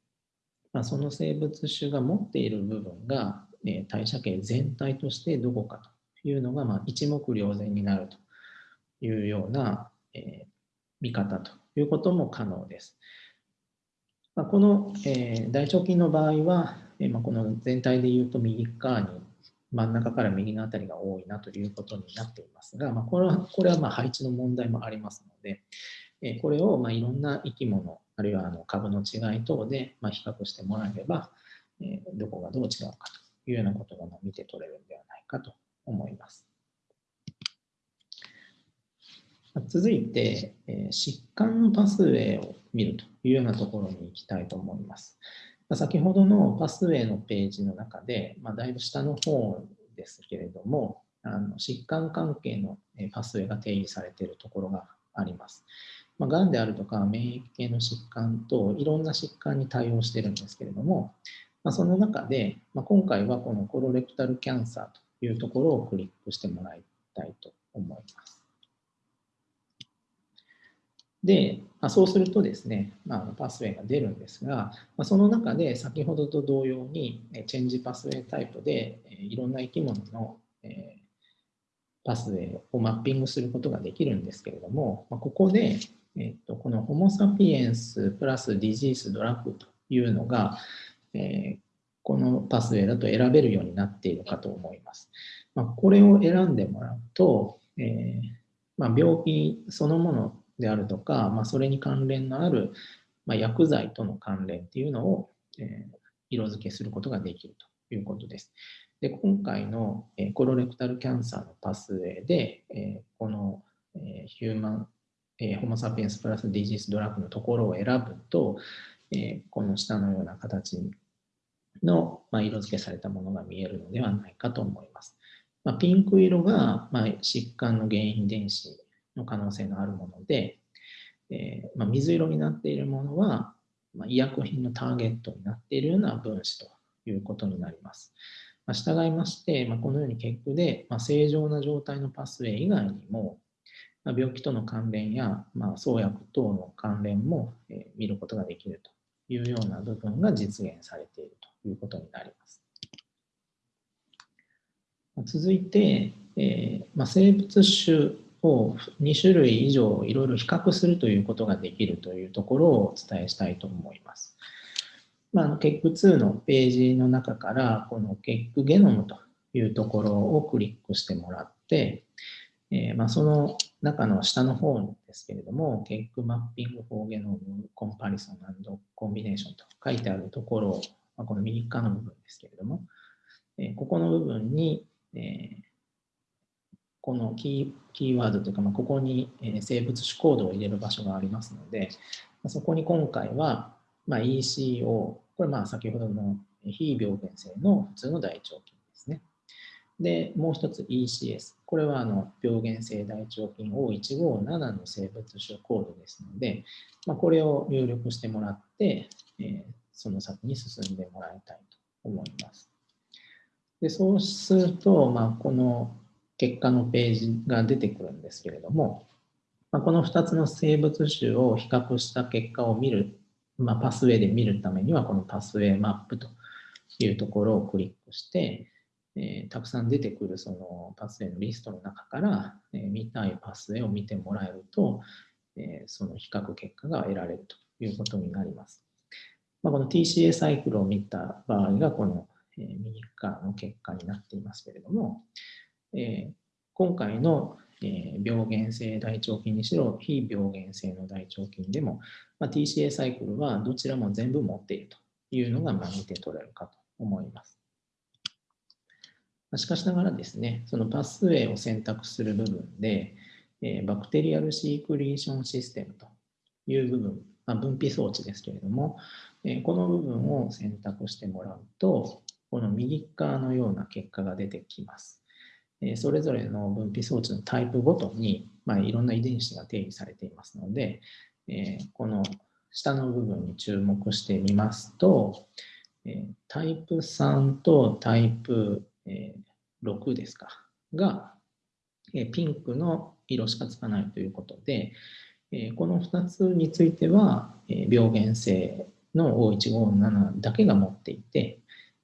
まあ、その生物種が持っている部分が、えー、代謝系全体としてどこかというのが、まあ、一目瞭然になるというような、えー見方ということも可能です。まあ、この、え、大腸菌の場合は、え、ま、この全体でいうと右側に真ん中から右のあたりが多いなということになっていますが、まあ、これはこれはま配置の問題もありますので、えこれをまいろんな生き物、あるいはあの株の違い等でま比較してもらえれば、えどこがどう違うかというようなことが見て取れるんではないかと思います。続いて、え疾患のパスウェイを見るというようなところに行きたいと思います。先ほどのパスウェイのページの中で、まあ、だいぶ下の方ですけれども、あの疾患関係のパスウェイが定義されているところがあります。まあ、がんであるとか免疫系の疾患といろんな疾患に対応してるんですけれども、まあ、その中で、まあ、今回はこのコロレクタルキャンサーというところをクリックしてもらいたいと思います。で、まあ、そうするとですね、まあ、パスウェイが出るんですが、まあ、その中で先ほどと同様にチェンジパスウェイタイプでいろんな生き物のパスウェイをマッピングすることができるんですけれども、まあここで、えっと、このホモ・サピエンスプラスディジース・ドラッグというのが、えこのパスウェイだと選べるようになっているかと思います。まこれを選んでもらうと、えま病気そのものであるとか、まあ、それに関連のある、ま、薬剤との関連っていうのを、えー、色付けすることができるということです。で今回の、え、コロレクタルキャンサーのパスウェイで、え、この、え、ヒューマン、えー、ホモ・サピエンスプラスディジスドラッグのところを選ぶと、えー、この下のような形の、まあ、色付けされたものが見えるのではないかと思います。まあ、ピンク色が、まあ、疾患の原因電子の可能性のあるもので、えー、まあ、水色になっているものは、まあ、医薬品のターゲットになっているような分子ということになります。まあ、従いまして、まこのように結句で、ま正常な状態のパスウェイ以外にも、病気との関連や、ま創薬等の関連も、え見ることができるというような部分が実現されているということになります。続いて、えーま生物種を2種類以上いろいろ比較するということができるというところをお伝えしたいと思います。まあ、結句2のページの中からこの結句ゲノムというところをクリックしてもらって、えー、まあその中の下の方ですけれども、結句マッピングフォーゲノムコンパリソンコンビネーションと書いてあるところを、まあ、この右側の部分ですけれども、えー、ここの部分に、えーこのキーワードというか、まあ、ここに生物種コードを入れる場所がありますので、そこに今回は、まあ、ECO、これまあ先ほどの非病原性の普通の大腸菌。で、もう一つ ECS。これはあの病原性大腸菌 O157 の生物種コードですので、まあ、これを入力してもらって、えー、その先に進んでもらいたいと思います。でそうすると、まあ、この結果のページが出てくるんですけれども、まあ、この2つの生物種を比較した結果を見る、まあ、パスウェイで見るためにはこのパスウェイマップというところをクリックして、えー、たくさん出てくるそのパスウェイのリストの中から、えー、見たいパスウェイを見てもらえると、えー、その比較結果が得られるということになります。まあ、この TCA サイクルを見た場合がこの、え右側の結果になっていますけれども、えー、今回の、えー、病原性大腸菌にしろ、非病原性の大腸菌でも、まあ、TCA サイクルはどちらも全部持っているというのが、まあ、見て取れるかと思います。しかしながらですね、そのパスウェイを選択する部分で、え、バクテリアルシークリーションシステムという部分、まあ、分泌装置ですけれども、え、この部分を選択してもらうと、この右側のような結果が出てきます。それぞれの分泌装置のタイプごとに、まあ、いろんな遺伝子が定義されていますので、えこの下の部分に注目してみますと、えタイプ3とタイプ、え6ですか、が、えピンクの色しかつかないということで、えこの2つについては、え病原性の O157 だけが持っていて、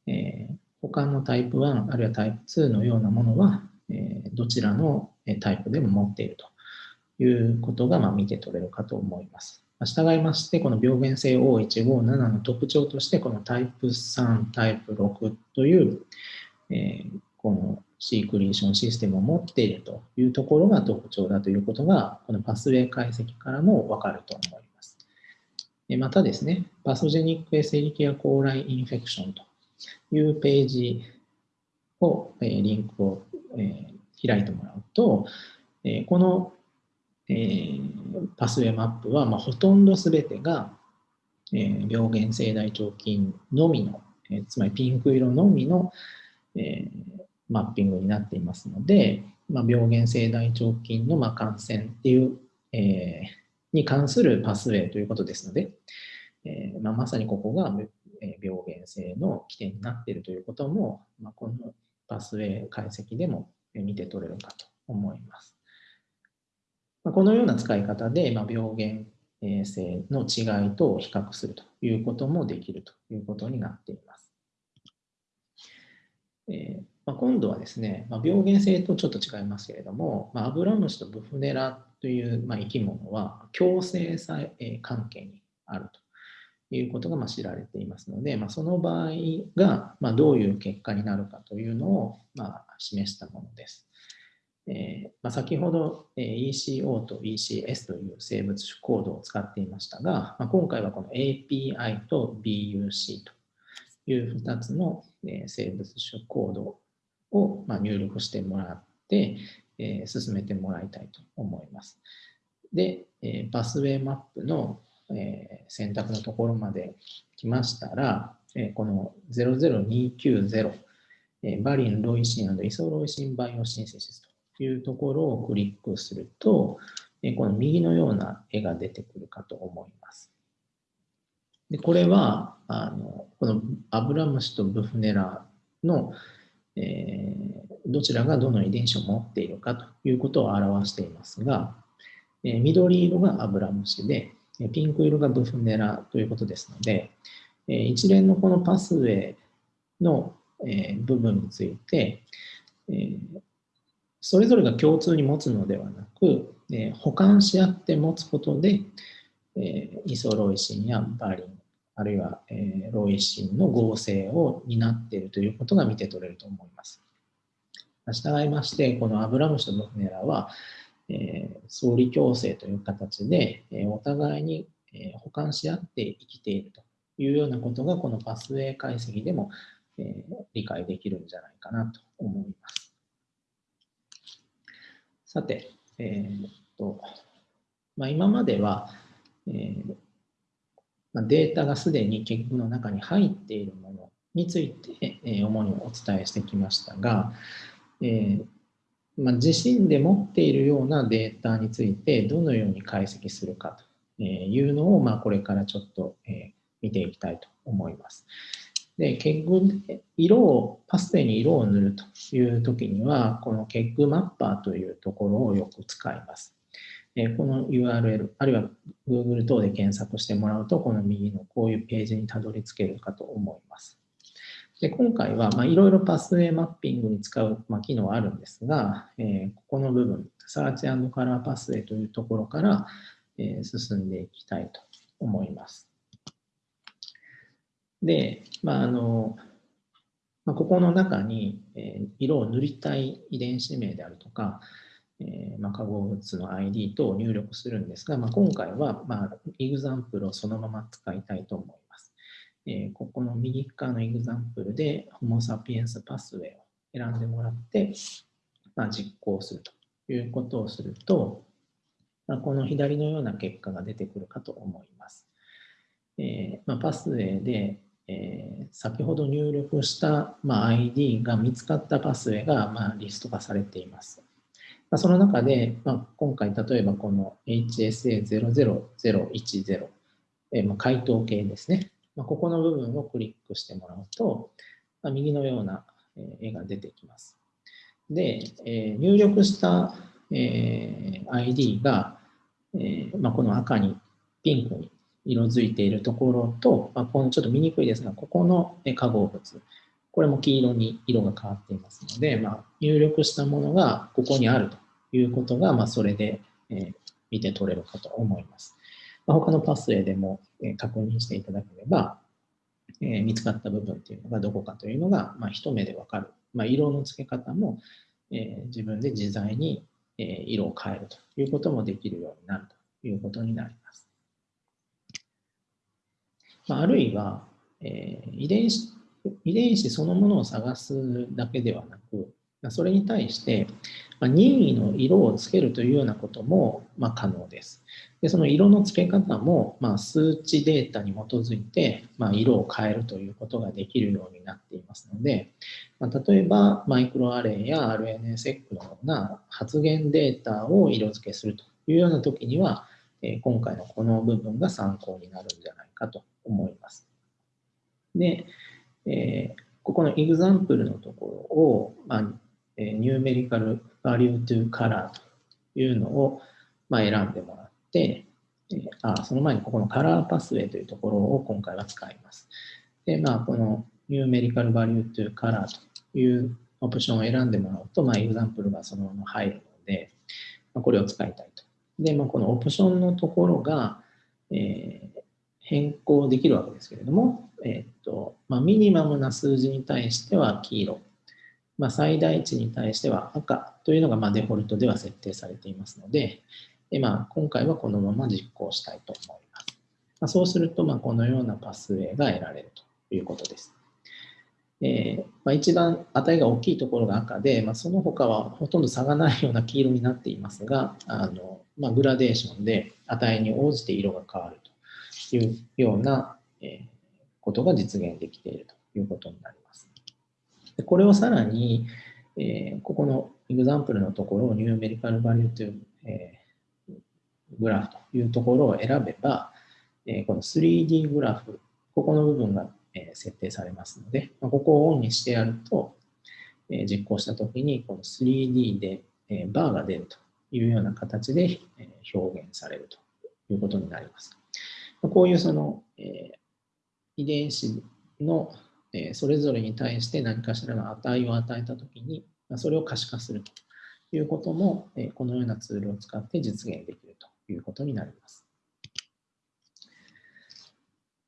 え他のタイプ1あるいはタイプ2のようなものは、えどちらのタイプでも持っているということが、まあ、見て取れるかと思います。従いまして、この病原性 O157 の特徴として、このタイプ3、タイプ6という、えこのシークリーションシステムを持っているというところが特徴だということが、このパスウェイ解析からもわかると思います。またですね、パソジェニックエセリキアコーラインフェクションというページをえ、リンクをえ開いてもらうとえ、このえパスウェイマップは、まほとんどすべてがえ病原性大腸菌のみのえ、つまりピンク色のみのえマッピングになっていますので、ま病原性大腸菌のま感染っていう、えに関するパスウェイということですので、えままさにここが病原性の起点になっているということも、まこのパスウェイ解析でも見て取れるかと思います。まこのような使い方で、ま病原性の違いと比較するということもできるということになっています。えまあ今度はですね、まあ病原性とちょっと違いますけれども、まあアブラムシとブフネラという、ま生き物は共生関係にあるということがま知られていますので、まその場合がまどういう結果になるかというのをま示したものです。えー、まあ、先ほど、ECO と ECS という生物種コードを使っていましたが、まあ、今回はこの API と BUC という2つの、え生物種コードを、ま入力してもらって、え進めてもらいたいと思います。で、えパスウェイマップの、え選択のところまで来ましたら、えこの00290、えバリン、ロイシンイソロイシン biosynthesis というところをクリックすると、この右のような絵が出てくるかと思います。でこれはあのこのアブラムシとブフネラの、えー、どちらがどの遺伝子を持っているかということを表していますが、えー、緑色がアブラムシでピンク色がブフネラということですので、えー、一連のこのパスウェイの、え部分について、えそれぞれが共通に持つのではなく、えー、補完し合って持つことで、え、イソロイシンやバリン、あるいは、えー、ロイシンの合成を担っているということが見て取れると思います。従いまして、このアブラムシとノフネラは、えー、相理共生という形で、えー、お互いに、えー、補完し合って生きているというようなことが、このパスウェイ解析でも、えー、理解できるんじゃないかなと思います。さて、えー、っとまあ、今までは、えーま、データがすでに結局の中に入っているものについて、え、主にお伝えしてきましたが、えま、自身で持っているようなデータについてどのように解析するかというのを、ま、これからちょっと、え、見ていきたいと思います。で、結具で色を、パステに色を塗るという時には、この結具マッパーというところをよく使います。えこの URL、あるいは Google 等で検索してもらうと、この右のこういうページにたどり着けるかと思います。で今回はいろいろパスウェイマッピングに使う、まあ、機能はあるんですが、えー、ここの部分、 Search Color Pathway というところから、えー、進んでいきたいと思います。で、まああのまあ、ここの中に、えー、色を塗りたい遺伝子名であるとか、えーまあ、化合物の ID 等を入力するんですが、まあ、今回は、まあ、 example をそのまま使いたいと思います。えー、ここの右側のエグザンプルで、ホモ・サピエンス・パスウェイを選んでもらって、まあ、実行するということをすると、まあ、この左のような結果が出てくるかと思います。えーまあ、パスウェイでえー、先ほど入力した、まあ、ID が見つかったパスウェイが、まあ、リスト化されています。まあ、その中で、まあ、今回例えばこの HSA00010、えーまあ、回答形ですね。まあ、ここの部分をクリックしてもらうと、まあ、右のような絵が出てきます。で、えー、入力した、えー、ID が、えーまあ、この赤にピンクに色づいているところと、まあ、このちょっと見にくいですが、ここの化合物、これも黄色に色が変わっていますので、まあ、入力したものがここにあるということが、まあ、それで、え、見て取れるかと思います。まあ、他のパスウェイでも、え、確認していただければ、え、見つかった部分というのがどこかというのが、まあ、一目でわかるまあ、色の付け方も、え、自分で自在に、え、色を変えるということもできるようになるということになります。まあ、るいは、え、遺伝子遺伝子そのものを探すだけではなく、それに対して、ま任意の色をつけるというようなことも、ま可能です。でその色の付け方も、ま数値データに基づいて、ま色を変えるということができるようになっていますので、ま例えばマイクロアレイや RNSEC のような発現データを色付けするというような時には、え今回のこの部分が参考になるんじゃないかと思います。で、えここの example のところを、まあえ numerical value to color というのを、まあ、選んでもらって、えあその前にここの color pathway というところを今回は使います。で、まあ、この numerical value to color というオプションを選んでもらうと、まあ、 example がそのまま入るので、まあ、これを使いたいと。で、まあ、このオプションのところが、えー、変更できるわけですけれども、えーとまあ、ミニマムな数字に対しては黄色、まあ、最大値に対しては赤というのがまデフォルトでは設定されていますので、でまあ、今回はこのまま実行したいと思います。まあ、そうすると、まこのようなパスウェイが得られるということです。えー、まあ、一番値が大きいところが赤で、まあ、その他はほとんど差がないような黄色になっていますが、あのまあ、グラデーションで値に応じて色が変わるというような、えことが実現できているということになります。でこれをさらに、えー、ここのエグザンプルのところをニューメリカルバリューという、えー、グラフというところを選べば、えー、この 3D グラフ、ここの部分が、えー、設定されますので、まあ、ここをオンにしてやると、えー、実行したときにこの 3D で、えー、バーが出るというような形で、えー、表現されるということになります。こういうその、えー、遺伝子のそれぞれに対して何かしらの値を与えたときに、それを可視化するということも、このようなツールを使って実現できるということになります。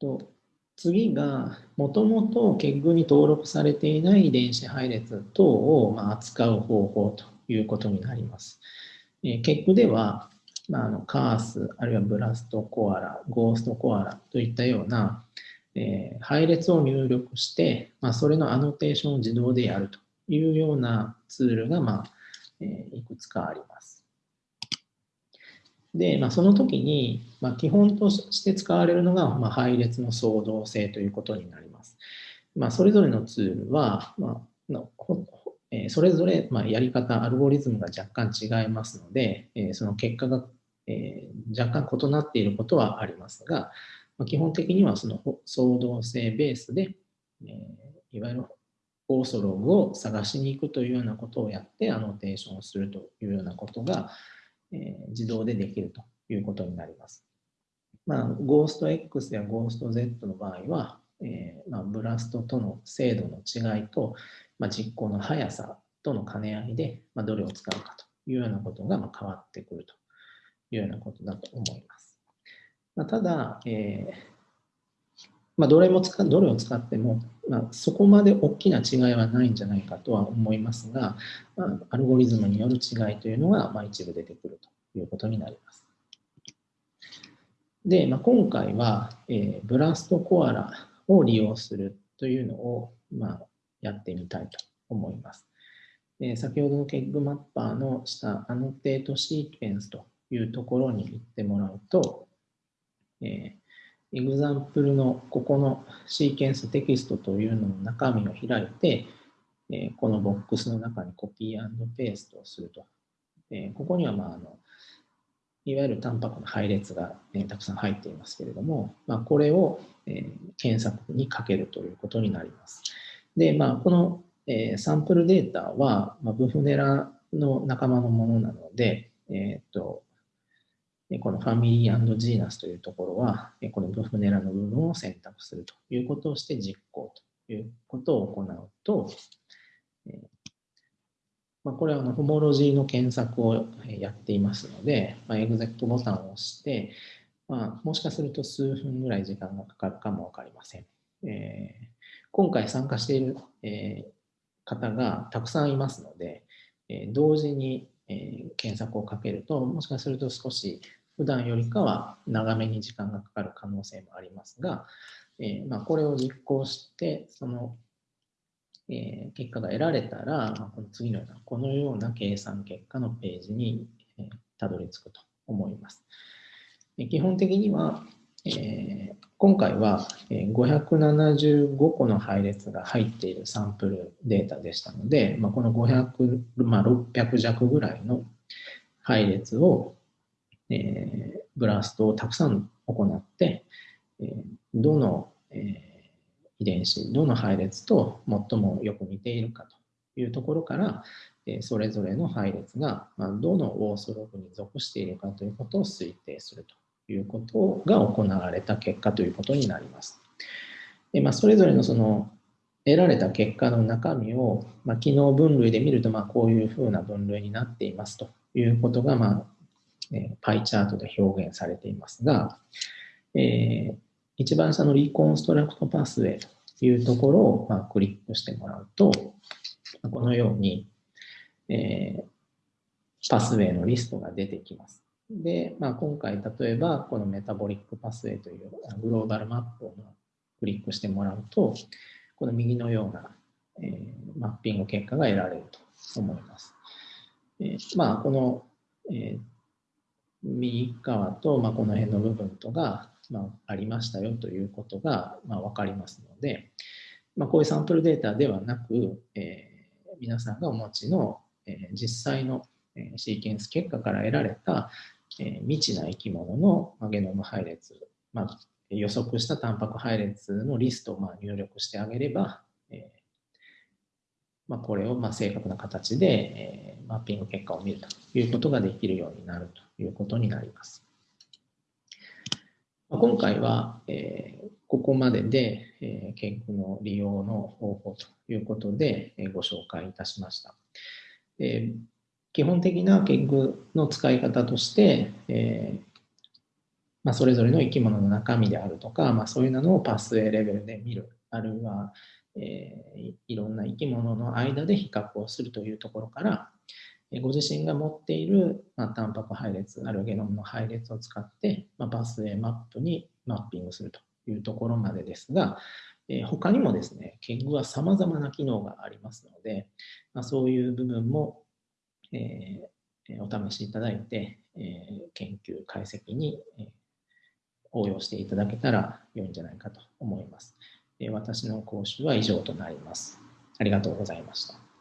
と次が、もともと結具に登録されていない遺伝子配列等を扱う方法ということになります。結具では、まあ、あのカース、あるいはブラストコアラ、ゴーストコアラといったような、え、配列を入力して、まあ、それのアノテーションを自動でやるというようなツールが、まあえー、いくつかあります。で、まあ、その時に、まあ、基本として使われるのが、まあ、配列の相動性ということになります。まあ、それぞれのツールは、まあのえー、それぞれ、まあ、やり方、アルゴリズムが若干違いますので、えー、その結果が、えー、若干異なっていることはありますが、ま、基本的にはその相動性ベースで、えー、いわゆるオーソログを探しに行くというようなことをやってアノテーションをするというようなことが、えー、自動でできるということになります。まあ、ゴースト X やゴースト Z の場合は、えーまあ、ブラストとの精度の違いと、まあ、実行の速さとの兼ね合いで、まあ、どれを使うかというようなことがま変わってくるというようなことだと思います。まあ、ただ、えーまあ、どれも使どれを使っても、まあ、そこまで大きな違いはないんじゃないかとは思いますが、ま、アルゴリズムによる違いというのが、ま、一部出てくるということになります。で、まあ、今回は、えー、ブラストコアラを利用するというのを、まあ、やってみたいと思います。えー、先ほどのケッグマッパーの下、 annotate sequence というところに行ってもらうと、えー、 example のここの sequence text というのの中身を開いて、えー、このボックスの中にコピーペーストをすると。えー、ここには、まあ、あのいわゆるタンパクの配列が、ね、たくさん入っていますけれども、まあ、これを、え、検索にかけるということになります。で、まあ、この、え、サンプルデータは、まあ、ブフネラの仲間のものなので、えーとこのファミリージーナスというところは、このブフネラの部分を選択するということをして実行ということを行うと、まあ、これはあのホモロジーの検索をやっていますので、まあ、エグゼクトボタンを押して、まあ、もしかすると数分ぐらい時間がかかるかもわかりません。えー、今回参加している、えー、方がたくさんいますので、え同時に、え検索をかけると、もしかすると少し普段よりかは長めに時間がかかる可能性もありますが、えまあ、これを実行して、その、え結果が得られたら、まあこの次のような、このような計算結果のページに、えたどり着くと思います。え基本的には、えー、今回は575個の配列が入っているサンプルデータでしたので、まあ、この500、まあ、600弱ぐらいの配列を、えー、ブラストをたくさん行って、えー、どの、えー、遺伝子、どの配列と最もよく似ているかというところから、えそれぞれの配列が、まあ、どのオーソログに属しているかということを推定するということが行われた結果ということになります。でまあ、それぞれのその得られた結果の中身を、まあ、機能分類で見ると、まあ、こういうふうな分類になっていますということが、まあえー、パイチャートで表現されていますが、えー、一番下のリコンストラクトパスウェイというところを、ま、クリックしてもらうと、このように、えー、パスウェイのリストが出てきます。で、まあ、今回例えばこのメタボリックパスウェイというグローバルマップをクリックしてもらうと、この右のような、えー、マッピング結果が得られると思います。えー、まあ、この、えー、右側と、まあ、この辺の部分とが、まあ、ありましたよということが、まあ、分かりますので、まあ、こういうサンプルデータではなく、えー、皆さんがお持ちの、えー、実際のシーケンス結果から得られたえー、未知な生き物の、まあ、ゲノム配列、まあ、予測したタンパク配列のリストをまあ入力してあげれば、えーまあ、これをまあ正確な形で、えー、マッピング結果を見るということができるようになると。いうことになります。今回は、えー、ここまでで、えー、研究の利用の方法ということで、えー、ご紹介いたしました。えー基本的な研究の使い方として、えーまあ、それぞれの生き物の中身であるとか、まあ、そういうのをパスウェイレベルで見る、あるいは、えー、いろんな生き物の間で比較をするというところから、ご自身が持っている、まあ、タンパク配列、あるゲノムの配列を使って、まあ、パスウェイマップにマッピングするというところまでですが、えー、他にもですね、研究は様々な機能がありますので、まあ、そういう部分もえー、お試しいただいて、えー、研究解析に、えー、応用していただけたら良いんじゃないかと思います。えー、私の講習は以上となります。ありがとうございました。